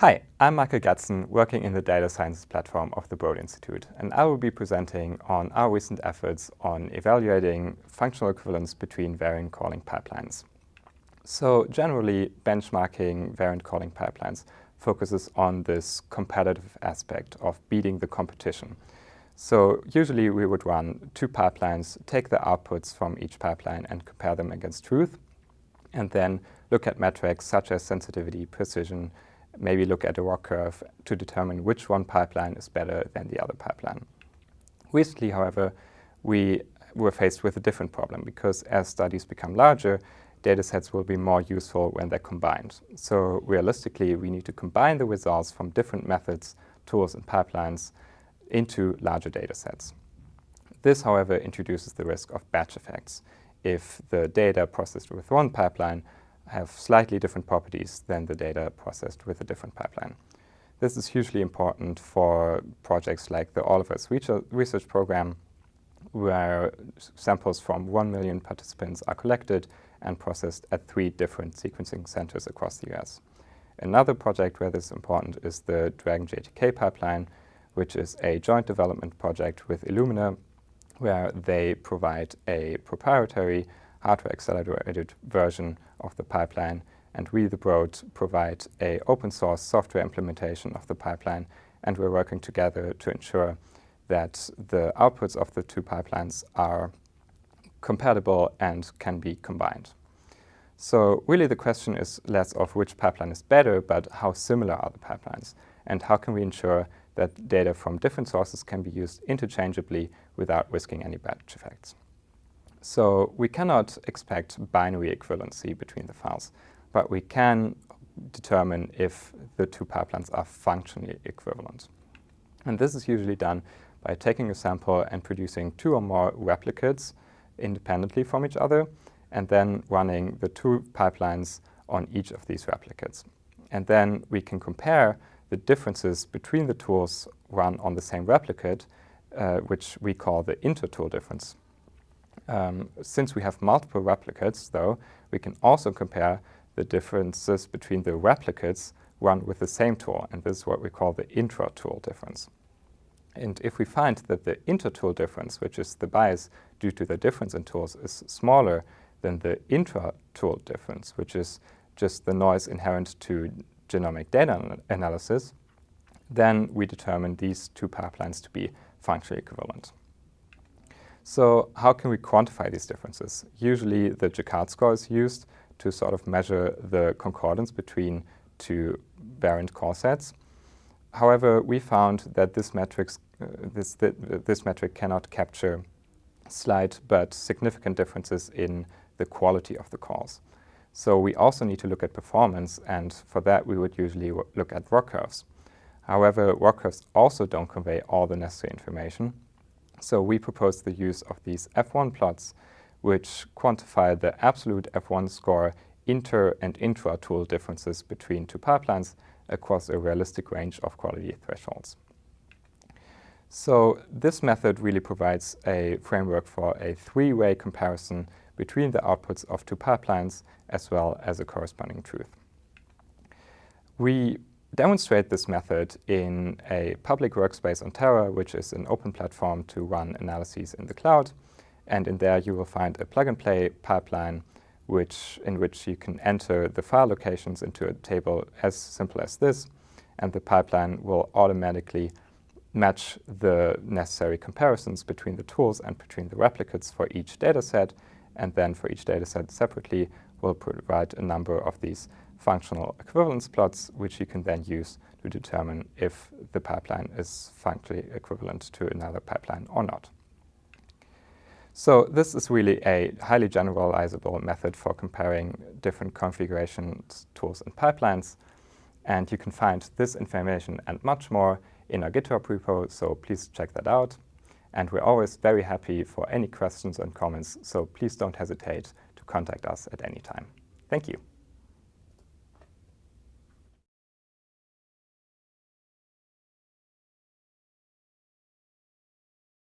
Hi, I'm Michael Gatzen, working in the Data Sciences platform of the Broad Institute, and I will be presenting on our recent efforts on evaluating functional equivalence between variant calling pipelines. So generally, benchmarking variant calling pipelines focuses on this competitive aspect of beating the competition. So usually we would run two pipelines, take the outputs from each pipeline and compare them against truth, and then look at metrics such as sensitivity, precision, maybe look at a ROC curve to determine which one pipeline is better than the other pipeline. Recently, however, we were faced with a different problem because as studies become larger, datasets will be more useful when they're combined. So realistically, we need to combine the results from different methods, tools, and pipelines into larger datasets. This, however, introduces the risk of batch effects. If the data processed with one pipeline have slightly different properties than the data processed with a different pipeline. This is hugely important for projects like the All of Us research program, where samples from 1 million participants are collected and processed at three different sequencing centers across the US. Another project where this is important is the DRAGEN GATK pipeline, which is a joint development project with Illumina, where they provide a proprietary hardware accelerated version of the pipeline, and we, the Broad, provide a open source software implementation of the pipeline, and we're working together to ensure that the outputs of the two pipelines are compatible and can be combined. So really the question is less of which pipeline is better, but how similar are the pipelines, and how can we ensure that data from different sources can be used interchangeably without risking any batch effects. So we cannot expect binary equivalency between the files, but we can determine if the two pipelines are functionally equivalent. And this is usually done by taking a sample and producing two or more replicates independently from each other, and then running the two pipelines on each of these replicates. And then we can compare the differences between the tools run on the same replicate, uh, which we call the inter-tool difference. Um, since we have multiple replicates, though, we can also compare the differences between the replicates run with the same tool, and this is what we call the intra-tool difference. And if we find that the inter-tool difference, which is the bias due to the difference in tools, is smaller than the intra-tool difference, which is just the noise inherent to genomic data analysis, then we determine these two pipelines to be functionally equivalent. So how can we quantify these differences? Usually the Jaccard score is used to sort of measure the concordance between two variant call sets. However, we found that this, metrics, uh, this, th this metric cannot capture slight but significant differences in the quality of the calls. So we also need to look at performance, and for that we would usually look at ROC curves. However, ROC curves also don't convey all the necessary information, so we propose the use of these F1 plots, which quantify the absolute F1 score inter and intra-tool differences between two pipelines across a realistic range of quality thresholds. So this method really provides a framework for a three-way comparison between the outputs of two pipelines as well as a corresponding truth. We demonstrate this method in a public workspace on Terra, which is an open platform to run analyses in the cloud. And in there you will find a plug-and-play pipeline which, in which you can enter the file locations into a table as simple as this, and the pipeline will automatically match the necessary comparisons between the tools and between the replicates for each dataset, and then for each dataset separately will provide a number of these functional equivalence plots, which you can then use to determine if the pipeline is functionally equivalent to another pipeline or not. So this is really a highly generalizable method for comparing different configurations, tools, and pipelines. And you can find this information and much more in our GitHub repo, so please check that out. And we're always very happy for any questions and comments, so please don't hesitate to contact us at any time. Thank you.